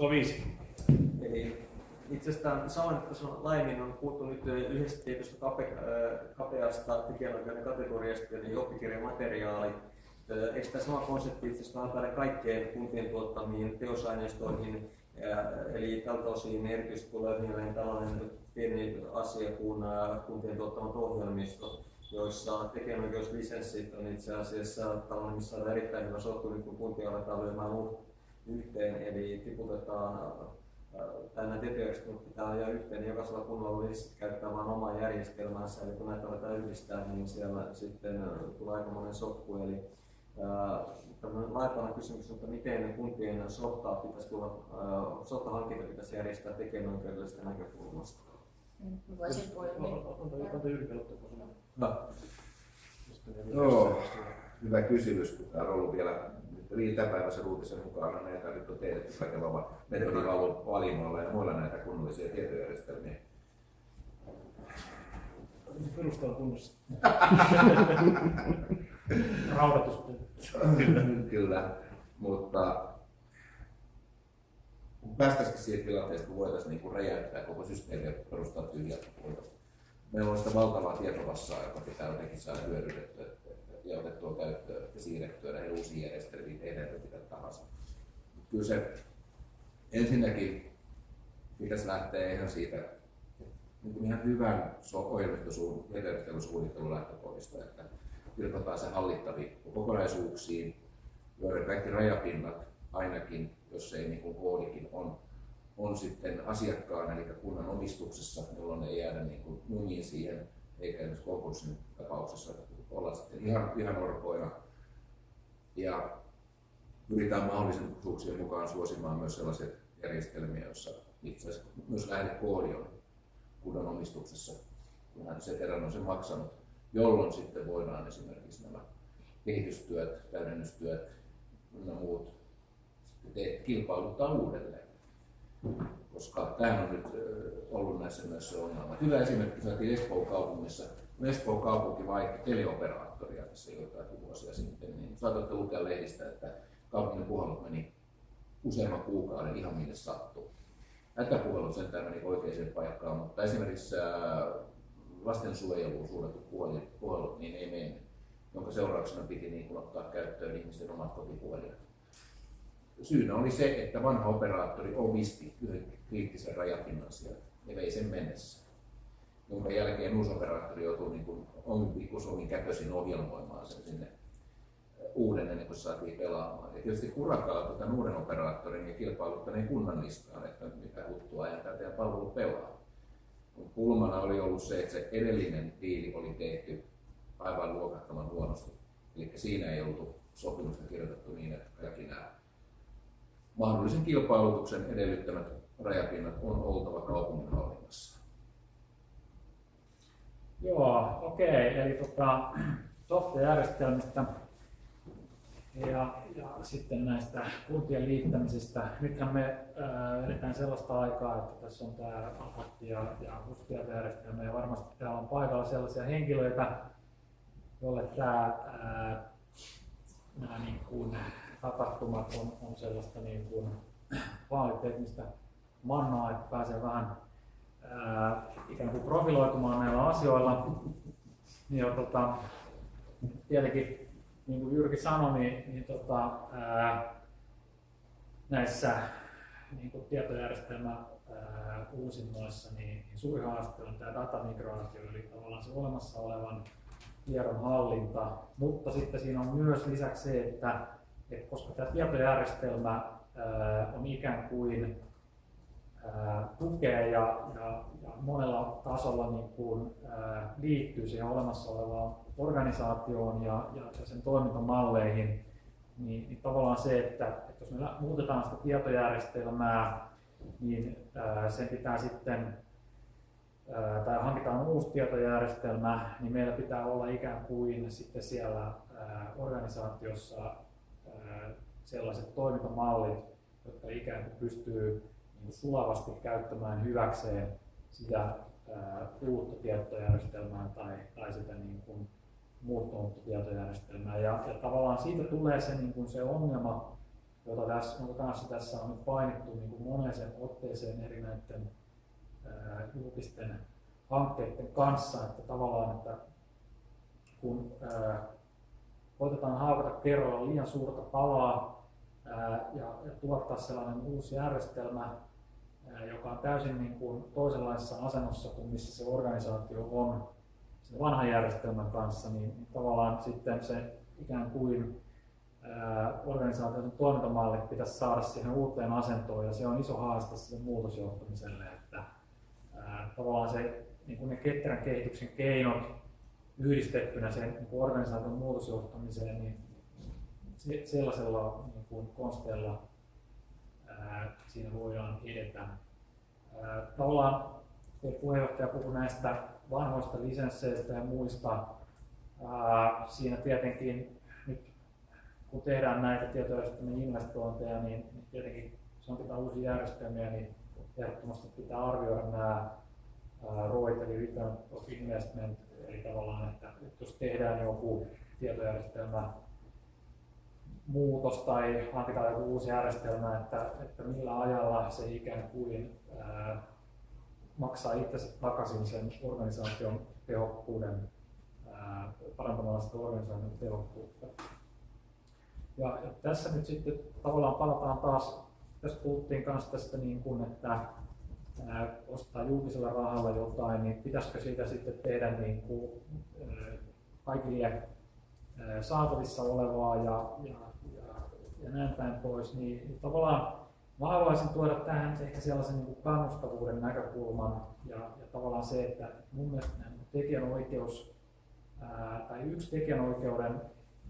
se on viisi? Eli itse asiassa tämän saman laajemmin on puhuttu nyt yhdestä tietystä kape, kapeasta tekijänoikeuden kategoriasta, eli oppikirjamateriaali. Eikö tämä sama konsepti itse asiassa vähän kaikkeen kuntien tuottamiin teosaineistoihin, eli tältä osin erityisesti tulee mieleen tällainen pieni asia kuin kuntien tuottamat ohjelmistot, joissa tekijänoikeuslisenssit on itse asiassa tällainen, missä on erittäin hyvä sottu, kun kuntia aletaan lyömään yhteen, eli tiputetaan nämä tietojärjestelmät pitää ajaa yhteen, niin jokaisella kunnalla olisi käyttää vain omaa järjestelmänsä, eli kun näitä aletaan yhdistää, niin siellä sitten tulee aika monen sotku. Eli tämmöinen laajempana kysymys, että miten kuntien softaa pitäisi tulla, softahankinta pitäisi järjestää tekijänoikeudellisesta näkökulmasta. Voisin Joo, hyvä kysymys, kun täällä on ollut vielä iltapäiväisen uutisen mukaan näitä nyt on teetetty kaikella metodivalinnoilla ja muilla näitä kunnollisia tietojärjestelmiä. Perusta on kunnossa. Raudatus. Kyllä, mutta päästäisikin siihen tilanteeseen, kun voitaisiin niin räjäyttää koko systeemi ja perustaa tyhjältä Meillä on sitä valtavaa tietomassaa, joka pitää jotenkin saada hyödynnettyä ja otettua käyttöön ja siirrettyä näihin uusiin järjestelmiin, tehdään mitä tahansa. Kyllä se ensinnäkin pitäisi lähteä ihan siitä niin kuin ihan hyvän ohjelmistosuunnittelun lähtökohdista, että pilkotaan se hallittaviin kokonaisuuksiin, joiden kaikki rajapinnat ainakin, jos ei niin kuin koodikin on, on sitten asiakkaana eli kunnan omistuksessa, jolloin ei jäädä niin kuin siihen, eikä esimerkiksi konkurssin tapauksessa olla sitten ihan, ihan orpoina. Ja pyritään mahdollisuuksien mukaan suosimaan myös sellaisia järjestelmiä, joissa itse asiassa myös lähdekoodi on kunnan omistuksessa, kun hän se erän on sen maksanut, jolloin sitten voidaan esimerkiksi nämä kehitystyöt, täydennystyöt ja muut kilpailuttaa uudelleen. Koska tämä on nyt ollut näissä myös se ongelma. Hyvä esimerkki saatiin Espoon kaupungissa Espoon kaupunki vaihti teleoperaattoria tässä joitakin vuosia sitten, niin saatatte lukea lehdistä, että kaupungin puhelut meni useamman kuukauden ihan minne sattuu. Hätäpuhelut sentään meni oikeaan paikkaan, mutta esimerkiksi lastensuojeluun suunnatut puhelut niin ei mennyt, jonka seurauksena piti niin ottaa käyttöön ihmisten omat kotipuhelimet. Syynä oli se, että vanha operaattori omisti yhden kriittisen rajapinnan sieltä ja vei sen mennessä jonka jälkeen uusi operaattori joutuu niin kuin omin pikkusomin käköisin ohjelmoimaan sen sinne uuden ennen kuin saatiin pelaamaan. Ja tietysti kurakaa tämän uuden operaattorin ja kilpailuttaneen kunnan niskaan, että mitä huttua ajan tämä palvelu pelaa. Pulmana oli ollut se, että se edellinen diili oli tehty aivan luokattoman huonosti. Eli siinä ei oltu sopimusta kirjoitettu niin, että kaikki nämä mahdollisen kilpailutuksen edellyttämät rajapinnat on oltava kaupungin hallinnassa. Joo, okei. Eli tota, software-järjestelmistä ja, ja sitten näistä kuntien liittämisistä. Nythän me äh, edetään sellaista aikaa, että tässä on tämä APAT ja, ja järjestelmä ja varmasti täällä on paikalla sellaisia henkilöitä, joille tämä, äh, nämä niin kuin, tapahtumat on, on sellaista niin kuin, vaaliteknistä mannaa, että pääsee vähän ää, ikään kuin profiloitumaan näillä asioilla. Ja tota, tietenkin, niin kuin Jyrki sanoi, niin, niin tota, ää, näissä niin kuin tietojärjestelmä ää, uusinnoissa, niin, niin suuri haaste on tämä datamigraatio, eli tavallaan se olemassa olevan tiedon hallinta, mutta sitten siinä on myös lisäksi se, että, että koska tämä tietojärjestelmä on ikään kuin tukee ja, ja, ja monella tasolla niin kuin, ää, liittyy siihen olemassa olevaan organisaatioon ja, ja, ja sen toimintamalleihin, niin, niin tavallaan se, että, että jos me muutetaan sitä tietojärjestelmää, niin ää, sen pitää sitten ää, tai hankitaan uusi tietojärjestelmä, niin meillä pitää olla ikään kuin sitten siellä ää, organisaatiossa sellaiset toimintamallit, jotka ikään kuin pystyy niin sulavasti käyttämään hyväkseen sitä uutta tietojärjestelmää tai, tai sitä niin kuin muuttunutta tietojärjestelmää. Ja, ja tavallaan siitä tulee se, niin kuin se ongelma jota tässä, jonka kanssa tässä on nyt painittu niin kuin moneen otteeseen eri näiden julkisten hankkeiden kanssa, että tavallaan, että kun ää, koitetaan haukata kerralla liian suurta palaa ja, tuottaa sellainen uusi järjestelmä, joka on täysin niin kuin toisenlaisessa asennossa kuin missä se organisaatio on sen vanhan järjestelmän kanssa, niin, tavallaan sitten se ikään kuin organisaation toimintamallit pitäisi saada siihen uuteen asentoon ja se on iso haaste sille muutosjohtamiselle, että tavallaan se, niin kuin ne ketterän kehityksen keinot yhdistettynä sen niin organisaation muutosjohtamiseen, niin se, sellaisella niin kuin konsteilla ää, siinä voidaan edetä. Ää, tavallaan puheenjohtaja puhui näistä vanhoista lisensseistä ja muista. Ää, siinä tietenkin kun tehdään näitä tietojärjestelmien investointeja, niin tietenkin se on pitää uusia järjestelmiä, niin ehdottomasti pitää arvioida nämä ROIT eli Return of Investment, eli tavallaan, että, että jos tehdään joku tietojärjestelmä muutos tai hankitaan joku uusi järjestelmä, että, että millä ajalla se ikään kuin ää, maksaa itsensä takaisin sen organisaation tehokkuuden, ää, parantamalla sitä organisaation tehokkuutta. Ja, ja tässä nyt sitten tavallaan palataan taas, tässä puhuttiin myös tästä, niin kuin, että ostaa julkisella rahalla jotain, niin pitäisikö siitä sitten tehdä niin kuin, kaikille saatavissa olevaa ja, ja, ja, ja näin päin pois, niin, tavallaan mä haluaisin tuoda tähän ehkä sellaisen niin kuin kannustavuuden näkökulman ja, ja tavallaan se, että mun mielestä tekijänoikeus ää, tai yksi tekijänoikeuden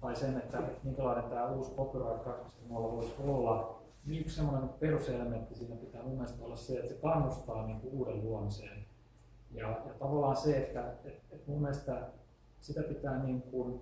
tai sen, että minkälainen tämä uusi Copyright 2.0 voisi olla, yksi sellainen peruselementti siinä pitää mun mielestä olla se, että se kannustaa niin kuin uuden luomiseen. Ja, ja tavallaan se, että et, et mun mielestä sitä pitää niin kuin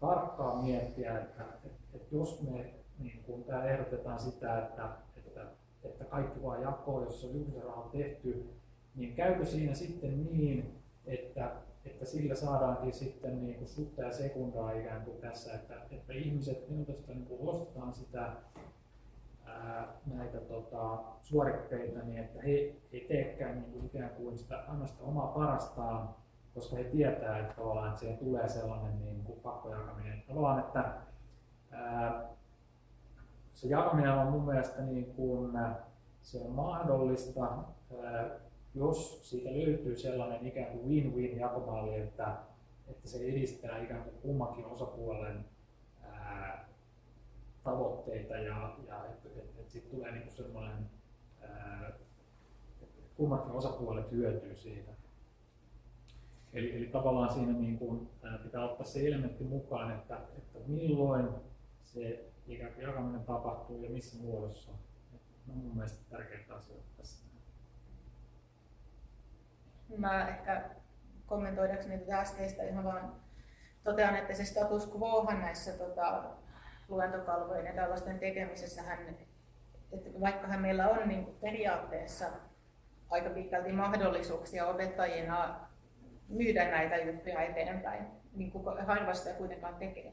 tarkkaan miettiä, että et, et jos me niin kuin täällä ehdotetaan sitä, että, että, että kaikki vaan jakoo, jos on julkisen rahan tehty, niin käykö siinä sitten niin, että että sillä saadaankin sitten niin kuin sutta ja sekundaa ikään kuin tässä, että, että ihmiset minusta niin kuin ostetaan sitä ää, näitä tota, suoritteita niin, että he ei teekään niin kuin ikään kuin sitä, anna sitä omaa parastaan, koska he tietää, että, että siihen tulee sellainen niin kuin pakkojakaminen. Tavallaan, että ää, se jakaminen on mun mielestä niin kuin, se on mahdollista ää, jos siitä löytyy sellainen ikään kuin win-win jakomalli, että, että se edistää ikään kuin kummankin osapuolen ää, tavoitteita ja, ja että et, et sitten tulee niin sellainen, ää, että kummatkin osapuolet hyötyy siitä. Eli, eli tavallaan siinä niin kuin, ää, pitää ottaa se elementti mukaan, että, että milloin se ikään kuin jakaminen tapahtuu ja missä muodossa. Ne on mun mielestä tärkeitä asioita tässä. Mä ehkä kommentoidakseni tätä äskeistä ihan vaan totean, että se status quohan näissä tota, luentokalvojen ja tällaisten tekemisessähän, että vaikkahan meillä on niin periaatteessa aika pitkälti mahdollisuuksia opettajina myydä näitä juttuja eteenpäin, niin kuin harva kuitenkaan tekee.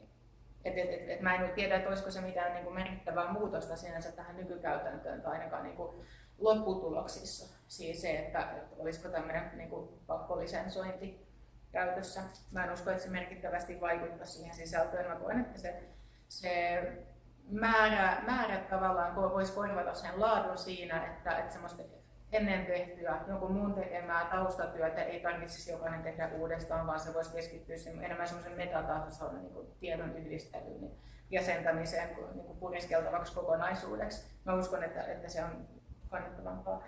Et, et, et, et mä en tiedä, että olisiko se mitään niin kuin merkittävää muutosta sinänsä tähän nykykäytäntöön tai ainakaan niin kuin lopputuloksissa. Siis se, että, että olisiko tämmöinen niin kuin pakkolisensointi käytössä. Mä en usko, että se merkittävästi vaikuttaa siihen sisältöön. Mä koen, että se, se määrä, määrä tavallaan voisi korvata sen laadun siinä, että, että semmoista ennen tehtyä, jonkun muun tekemää taustatyötä ei tarvitsisi jokainen tehdä uudestaan, vaan se voisi keskittyä enemmän semmoisen metatason niin tiedon yhdistelyyn jäsentämiseen niin kuin puriskeltavaksi kokonaisuudeksi. Mä uskon, että, että se on kannattavampaa.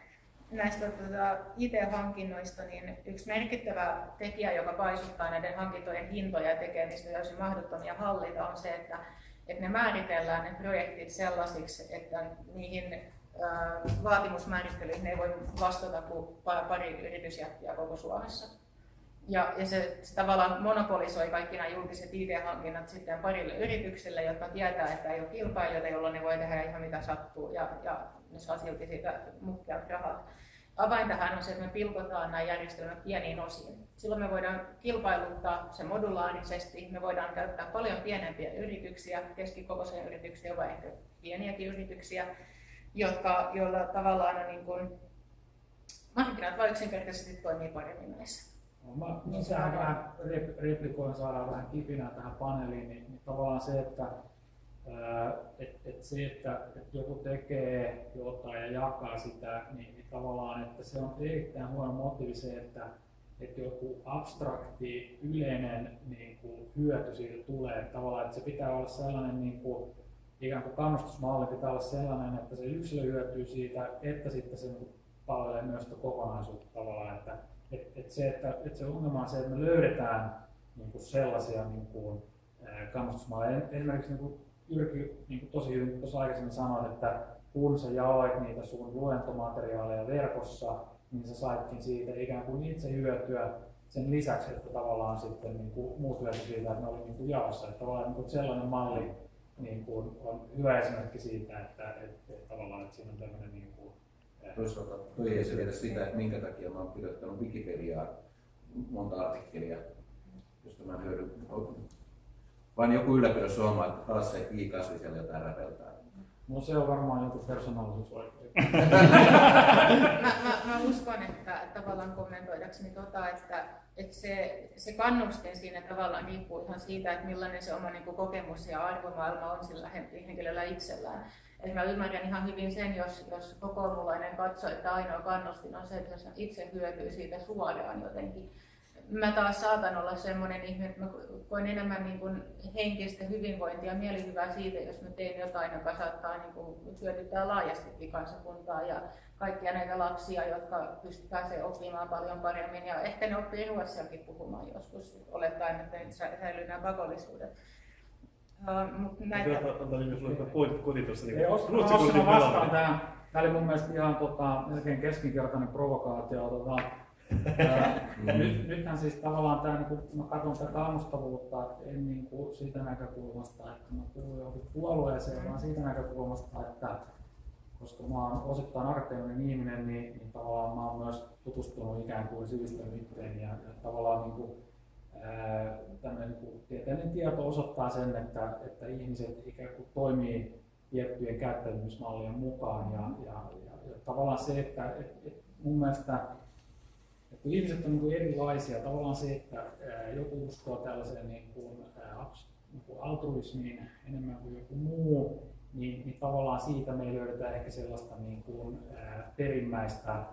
Näistä tuota, IT-hankinnoista, niin yksi merkittävä tekijä, joka paisuttaa näiden hankintojen hintoja ja tekee niistä täysin mahdottomia hallita, on se, että, että ne määritellään ne projektit sellaisiksi, että niihin vaatimusmäärittelyihin ei voi vastata kuin pari yritysjättiä koko Suomessa. Ja, ja se, se tavallaan monopolisoi kaikki nämä julkiset IT-hankinnat sitten parille yritykselle, jotka tietää, että ei ole kilpailijoita, jolloin ne voi tehdä ihan mitä sattuu ja, ja ne saa silti siitä muhkeat rahat. Avain tähän on se, että me pilkotaan nämä järjestelmät pieniin osiin. Silloin me voidaan kilpailuttaa se modulaarisesti, me voidaan käyttää paljon pienempiä yrityksiä, keskikokoisia yrityksiä vai ehkä pieniäkin yrityksiä, jotka, joilla tavallaan niin kuin, markkinat vai yksinkertaisesti toimii paremmin näissä. No, mä, mä tähän vähän replikoin, saadaan vähän kipinää tähän paneeliin, niin, niin tavallaan se, että et, et se, että et joku tekee jotain ja jakaa sitä, niin, niin tavallaan, että se on erittäin huono motiivi se, että, että joku abstrakti, yleinen niin kuin, hyöty siitä tulee. Että tavallaan, että se pitää olla sellainen niin kuin, ikään kuin kannustusmalli pitää olla sellainen, että se yksilö hyötyy siitä, että sitten se niin palvelee myös sitä kokonaisuutta tavallaan. Että, et, et se, että, että se ongelma on se, että me löydetään niin kuin sellaisia niin kuin, kannustusmalleja. Esimerkiksi niin kuin Jyrki niin kuin tosi hyvin tuossa aikaisemmin sanoit, että kun sä jaoit niitä sun luentomateriaaleja verkossa, niin sä saitkin siitä ikään kuin itse hyötyä sen lisäksi, että tavallaan sitten niin kuin muut hyöty siitä, että ne oli niin kuin jaossa. Että tavallaan niin kuin sellainen malli niin kuin on hyvä esimerkki siitä, että, että, että tavallaan että siinä on tämmöinen niin kuin, eh, Toisaalta toi ei se sitä, että minkä takia mä oon kirjoittanut Wikipediaa monta artikkelia, josta mä hyödyn vain joku ylläpidys huomaa, että taas se i-kasvi siellä jotain räpeltää. No se on varmaan joku persoonallisuusoikeus. mä, mä, mä, uskon, että tavallaan kommentoidakseni tota, että, että se, se kannustin siinä tavallaan riippuu ihan siitä, että millainen se oma niin kuin, kokemus ja arvomaailma on sillä henkilöllä itsellään. Et mä ymmärrän ihan hyvin sen, jos, jos kokoomullainen katsoo, että ainoa kannustin on se, että jos itse hyötyy siitä suoraan jotenkin mä taas saatan olla semmoinen ihminen, että mä koen enemmän niin kuin henkistä hyvinvointia ja mielihyvää siitä, jos mä teen jotain, joka saattaa niin kuin hyödyttää laajastikin kansakuntaa ja kaikkia näitä lapsia, jotka pystyvät pääsee oppimaan paljon paremmin ja ehkä ne oppii ruotsiakin puhumaan joskus, olettaen, että nyt säilyy nämä pakollisuudet. Uh, mutta näitä... Antaa niin myös pointti tuossa. Niin Ruotsi vastaan tähän. Tämä oli mun mielestä ihan tota, melkein keskinkertainen provokaatio. Tota, nyt, nythän siis tavallaan tämä, niin kun mä katson tätä kannustavuutta, en niin kuin siitä näkökulmasta, että mä kuulun johonkin puolueeseen, vaan siitä näkökulmasta, että koska mä oon osittain akateeminen ihminen, niin, niin tavallaan mä oon myös tutustunut ikään kuin sivistynyt ja, ja tavallaan niin kuin, ää, niin kuin tieteellinen tieto osoittaa sen, että, että ihmiset ikään kuin toimii tiettyjen käyttäytymismallien mukaan ja, ja, ja, ja tavallaan se, että et, et mun mielestä kun ihmiset on niin erilaisia, tavallaan se, että joku uskoo tällaiseen niin kuin, niin kuin altruismiin enemmän kuin joku muu, niin, niin tavallaan siitä me ei löydetä ehkä sellaista niin kuin, perimmäistä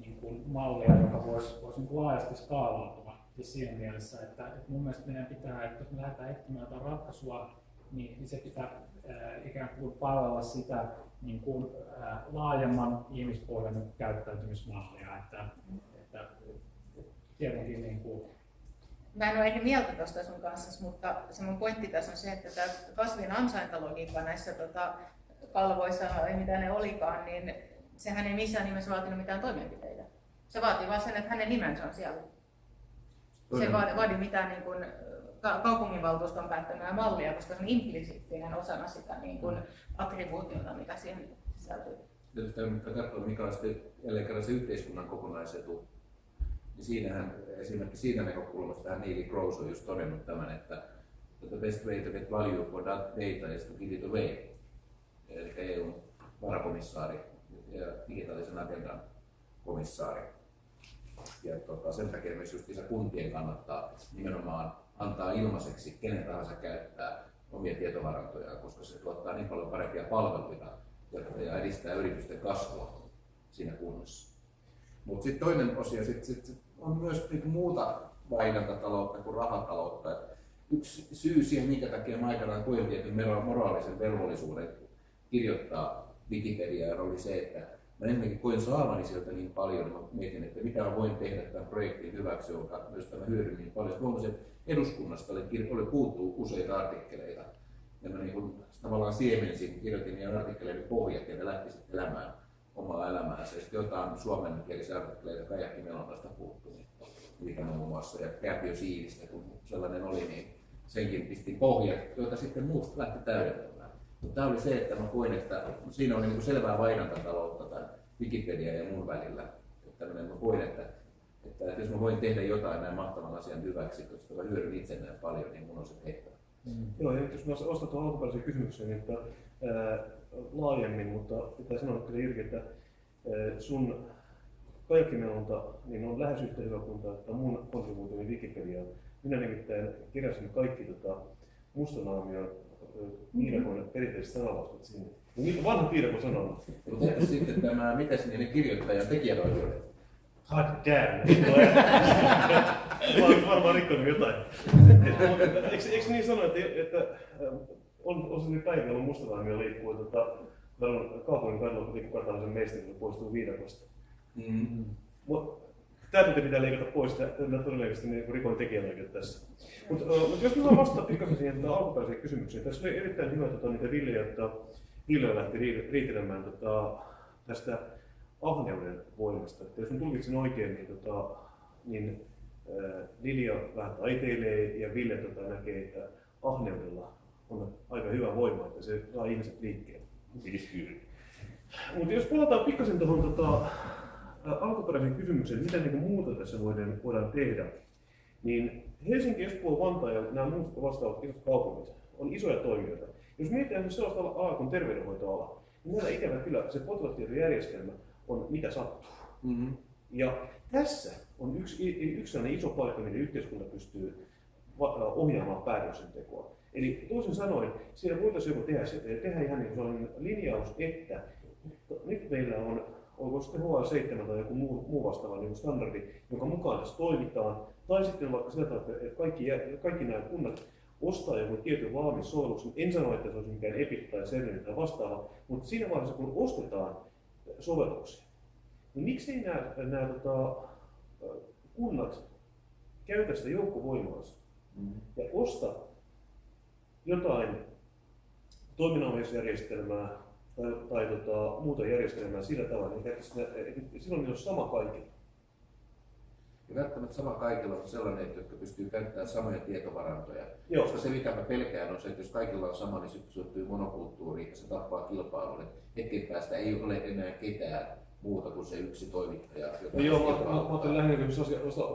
niin kuin mallia, joka voisi, voisi niin kuin laajasti skaalautua. Siis siinä mielessä, että, että mun mielestä meidän pitää, että jos me lähdetään etsimään jotain ratkaisua, niin, se pitää ää, ikään kuin palvella sitä niin kuin, laajemman ihmispohjan käyttäytymismallia. Että, että, tietenkin niin kuin, Mä en ole eri mieltä tuosta sun kanssa, mutta se mun pointti tässä on se, että tämä kasvin ansaintalogiikka näissä tota, kalvoissa, ei mitä ne olikaan, niin sehän ei missään nimessä vaatinut mitään toimenpiteitä. Se vaatii vain sen, että hänen nimensä on siellä. Se ei vaadi, vaadi mitään niin kuin, kaupunginvaltuuston päättämää mallia, koska se on implisiittinen osana sitä niin kuin, attribuutiota, mikä siihen sisältyy. Jos katsoa, mikä on sitten jälleen kerran se yhteiskunnan kokonaisetu, niin siinähän esimerkiksi siinä näkökulmasta Neil Gross on just todennut tämän, että the best way to get value for that data is to give it away. Eli EUn varakomissaari ja digitaalisen agendan komissaari. Ja tota, sen takia myös just kuntien kannattaa nimenomaan antaa ilmaiseksi kenen tahansa käyttää omia tietovarantojaan, koska se tuottaa niin paljon parempia palveluita ja edistää yritysten kasvua siinä kunnassa. Mutta sitten toinen osio sit, sit, sit on myös niinku muuta vaihdantataloutta kuin rahataloutta. Et yksi syy siihen, minkä takia mä aikanaan koin tietyn moraalisen velvollisuuden kirjoittaa Wikipediaa, oli se, että mä ennenkin koin saavani sieltä niin paljon, mä mietin, että mitä mä voin tehdä tämän projektin hyväksi, jonka, josta mä hyödyn niin paljon. Huomasin, että eduskunnasta oli, oli puuttuu useita artikkeleita. Ja mä niin kuin, tavallaan siemensin, kirjoitin niiden artikkeleiden pohjat ja ne lähti sitten elämään omaa elämäänsä. Ja sitten jotain suomenkielisiä artikkeleita Kajakki Melonasta puuttuu, mikä muun muassa, ja Kärpiö Siivistä, kun sellainen oli, niin senkin pisti pohjat, joita sitten muut lähti täydentämään. Tämä oli se, että mä koin, että siinä oli niin selvää vaihdantataloutta tämän Wikipedia ja muun välillä. Että mä koin, että, että, että jos mä voin tehdä jotain näin mahtavan asian hyväksi, koska mä hyödyn itse näin paljon, niin mun on se tehtävä. Mm. Joo, ja jos mä ostan tuon alkuperäisen kysymyksen, niin että ää, laajemmin, mutta pitää sanoa kyllä Jyrki, että ää, sun kajakkimelonta niin on lähes yhtä hyvä kuin tämä mun kontribuutioni Wikipediaan. Minä nimittäin keräsin kaikki tota, mustanaamion piirakon perinteiset sanalaustat sinne. Niitä vanha piirakon sanalla. Mutta entä sitten tämä, mitäs niiden kirjoittajan tekijänoikeudet? God damn. Mä oon varmaan rikkonut jotain. eikö, eikö niin sano, että, että on, on sellainen päivä, jolloin mustanaamio liikkuu tota, kaupungin kadulla, kun kuka tahansa meistä poistuu viidakosta. Mm. Tämä tunti pitää leikata pois, tämä todennäköisesti niin rikon tekijänoikeutta tässä. Mutta mut jos mä vastaan pikkasen siihen alkuperäiseen kysymykseen, tässä oli erittäin hyvä tota, niitä Ville, että Ville lähti riitelemään tota, tästä ahneuden voimasta. Että jos mä tulkitsin oikein, niin, tota, niin äh, Lilja vähän taiteilee ja Ville tota, näkee, että ahneudella on aika hyvä voima, että se saa ihmiset liikkeelle. Mutta jos palataan pikkasen tuohon tota, alkuperäisen kysymyksen, mitä niin muuta tässä voidaan, voidaan tehdä, niin Helsinki, Espoo, Vantaa ja nämä muut vastaavat isot kaupungit on isoja toimijoita. Jos mietitään sellaista alaa kuin terveydenhoitoala, niin meillä ikävä kyllä se potilastietojärjestelmä on mitä sattuu. Mm-hmm. Ja tässä on yksi, yksi sellainen iso paikka, miten yhteiskunta pystyy ohjaamaan päätöksentekoa. Eli toisin sanoen, siellä voitaisiin joku tehdä, tehdä ihan niin sellainen linjaus, että nyt meillä on onko sitten HL7 tai joku muu, muu vastaava niin standardi, jonka mukaan tässä toimitaan. Tai sitten vaikka sillä tavalla, että kaikki, kaikki nämä kunnat ostaa joku tietyn valmis sovelluksen. En sano, että se olisi mikään Epic tai Cerner tai vastaava, mutta siinä vaiheessa kun ostetaan sovelluksia, niin miksi nämä, nämä tota, kunnat käytä sitä joukkovoimaansa mm. ja osta jotain toiminnallisjärjestelmää tai, tai tota, muuta järjestelmää sillä tavalla, niin että silloin on sama kaikilla. Ja välttämättä sama kaikilla on sellainen, jotka pystyy käyttämään samoja tietovarantoja. Joo. Koska se, mikä mä pelkään, on se, että jos kaikilla on sama, niin sitten syntyy monokulttuuri ja se tappaa kilpailun. Hetken päästä ei ole enää ketään muuta kuin se yksi toimittaja. Joka no joo, mä, mä, mä ajattelen lähinnä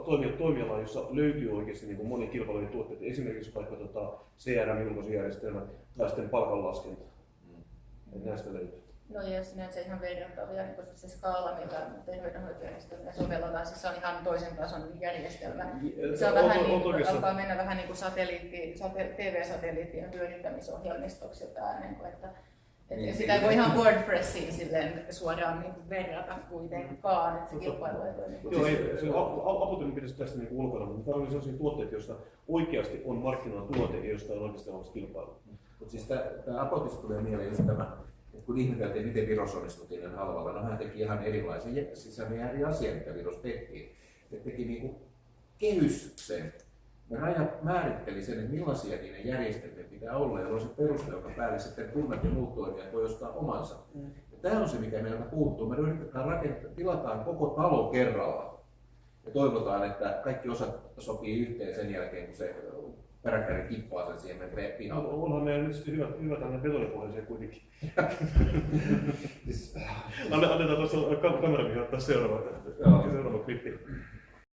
toimia, toimialaa, jossa löytyy oikeasti niin moni kilpailujen tuotteita, esimerkiksi vaikka tota CRM-julkaisujärjestelmä tai sitten palkanlaskenta. Mm. Näistä löytyy. No ja sinänsä ihan verrattavia, niin koska se skaala, mitä terveydenhoitojärjestelmä sovelletaan, siis se on ihan toisen tason järjestelmä. Se on, on vähän on, niin, on alkaa mennä vähän niin kuin satelliitti, sate, TV-satelliittien hyödyntämisohjelmistoksi jotain, niin kuin, että et niin, sitä ei voi ihan WordPressiin silleen suoraan niin verrata kuitenkaan, että se kilpailu ei toimi. Joo, ei, se pitäisi tästä niin ulkona, mutta tämä on sellaisia tuotteita, joista oikeasti on markkinoilla tuote ja josta on oikeasti olemassa kilpailu. Mutta siis tämä Apotista tulee mieleen just tämä kun ihmeteltiin, miten Virossa onnistuttiin näin halvalla, no hän teki ihan erilaisen, ihan eri asia, mitä Viros tehtiin. He teki niin kuin kehyksen. Ne rajat määritteli sen, että millaisia niiden järjestelmien pitää olla, ja on se peruste, joka päälle sitten kunnat ja muut toimijat voi ostaa omansa. Mm. Ja tämä on se, mikä meiltä puuttuu. Me yritetään rakentaa, tilataan koko talo kerralla. Ja toivotaan, että kaikki osat sopii yhteen sen jälkeen, kun se peräkkäinen kippaa sen siihen pihalle. Onhan meillä nyt hyvä, hyvä tämmöinen betonipohjaisia kuitenkin. siis, Annetaan tuossa kameramihin ottaa seuraava, seuraava klippi.